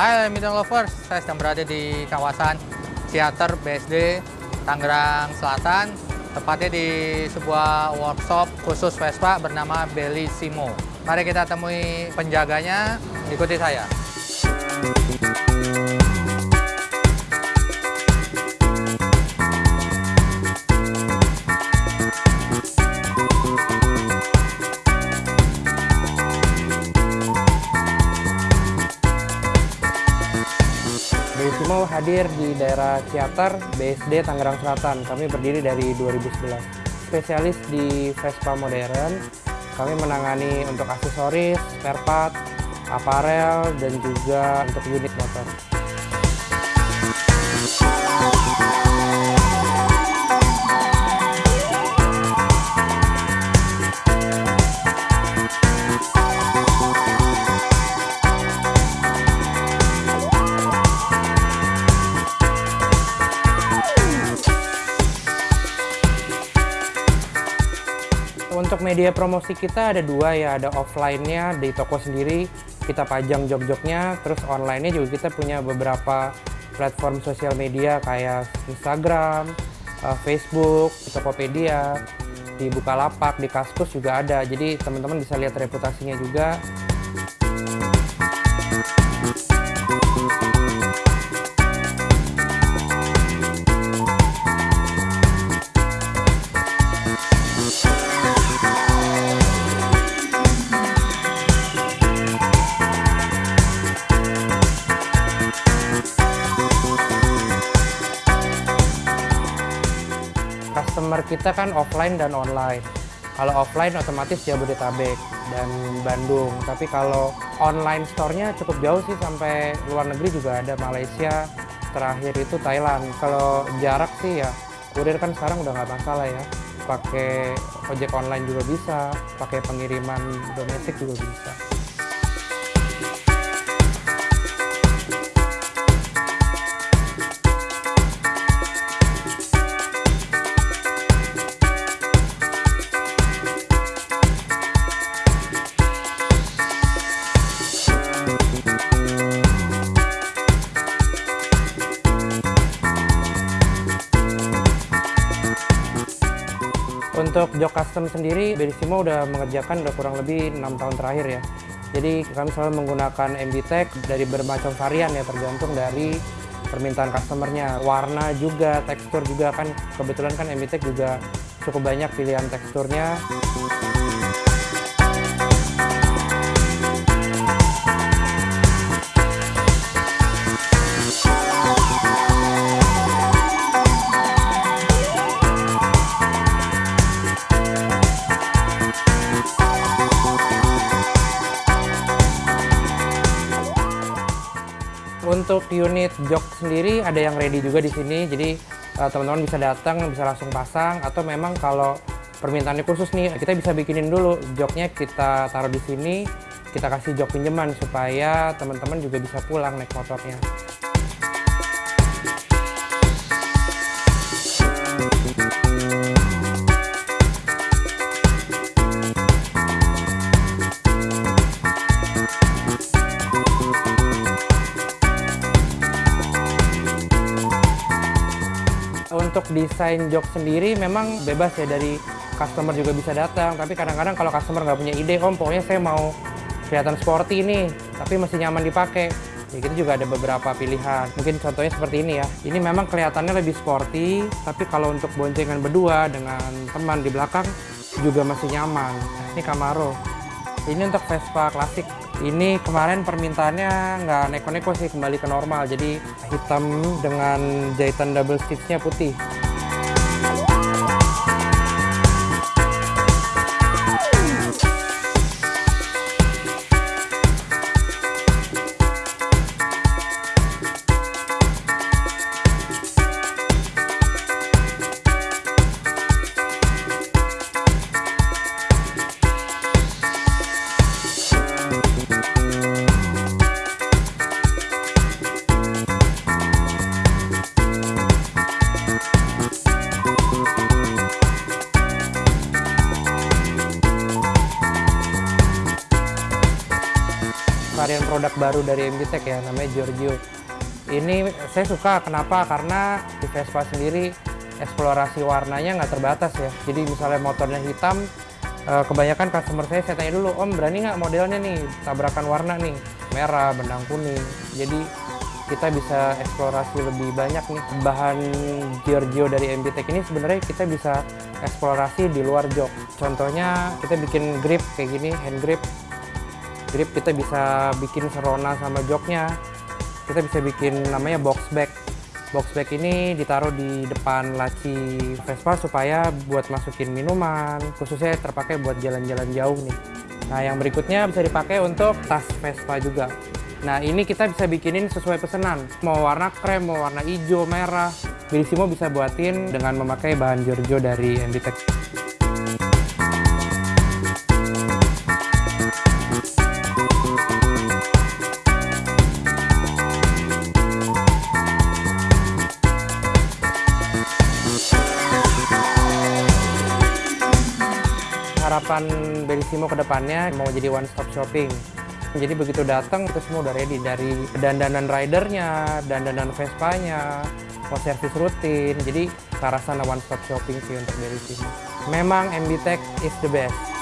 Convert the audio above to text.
Hai Midang Lovers, saya sedang berada di kawasan Theater BSD Tangerang Selatan. Tepatnya di sebuah workshop khusus Vespa bernama Bellissimo Mari kita temui penjaganya, ikuti saya Bellissimo hadir di daerah Ciater, BSD Tangerang Selatan. Kami berdiri dari 2011. Spesialis di Vespa modern, kami menangani untuk aksesoris, spare part, aparel, dan juga untuk unit motor. Untuk media promosi kita ada dua ya, ada offline-nya di toko sendiri, kita pajang jog-jognya, terus online-nya juga kita punya beberapa platform sosial media kayak Instagram, eh, Facebook, Tokopedia, di Bukalapak, di Kaskus juga ada. Jadi teman-teman bisa lihat reputasinya juga. Customer kita kan offline dan online. Kalau offline otomatis Jabodetabek dan Bandung. Tapi kalau online store-nya cukup jauh sih sampai luar negeri juga ada Malaysia. Terakhir itu Thailand. Kalau jarak sih ya kurir kan sekarang udah nggak masalah ya. Pakai ojek online juga bisa, pakai pengiriman domestik juga bisa. Untuk jok custom sendiri, Bellissimo udah mengerjakan udah kurang lebih enam tahun terakhir ya. Jadi kami selalu menggunakan MB Tech dari bermacam varian ya, tergantung dari permintaan customernya. Warna juga, tekstur juga kan, kebetulan kan MB Tech juga cukup banyak pilihan teksturnya. Untuk unit jok sendiri ada yang ready juga di sini, jadi eh, teman-teman bisa datang, bisa langsung pasang, atau memang kalau permintaannya khusus nih, kita bisa bikinin dulu. Joknya kita taruh di sini, kita kasih jok pinjaman supaya teman-teman juga bisa pulang naik motornya. Desain jok sendiri memang bebas ya dari customer juga bisa datang. Tapi kadang-kadang kalau customer nggak punya ide, om pokoknya saya mau kelihatan sporty nih, tapi masih nyaman dipakai. Ya gitu juga ada beberapa pilihan. Mungkin contohnya seperti ini ya. Ini memang kelihatannya lebih sporty, tapi kalau untuk boncengan berdua dengan teman di belakang juga masih nyaman. Ini Camaro. Ini untuk Vespa klasik. Ini kemarin permintaannya nggak neko-neko sih kembali ke normal. Jadi hitam dengan jahitan double stitchnya putih. Produk baru dari MBTech ya, namanya Giorgio. Ini saya suka, kenapa? Karena di Vespa sendiri eksplorasi warnanya nggak terbatas ya. Jadi misalnya motornya hitam, eh, kebanyakan customer saya saya tanya dulu, Om berani nggak modelnya nih tabrakan warna nih, merah, benang kuning. Jadi kita bisa eksplorasi lebih banyak nih bahan Giorgio dari MBTech ini sebenarnya kita bisa eksplorasi di luar jok contohnya kita bikin grip kayak gini hand grip grip kita bisa bikin serona sama joknya kita bisa bikin namanya box bag box bag ini ditaruh di depan laci Vespa supaya buat masukin minuman khususnya terpakai buat jalan-jalan jauh nih nah yang berikutnya bisa dipakai untuk tas Vespa juga Nah ini kita bisa bikinin sesuai pesanan. Mau warna krem, mau warna hijau, merah. Bellissimo bisa buatin dengan memakai bahan Giorgio dari MBTech. Harapan Bellissimo ke depannya mau jadi one stop shopping. Jadi begitu datang itu semua udah ready dari dandanan ridernya, dandanan Vespanya, mau servis rutin. Jadi ke arah sana one stop shopping sih untuk Bellissimo. Memang MB Tech is the best.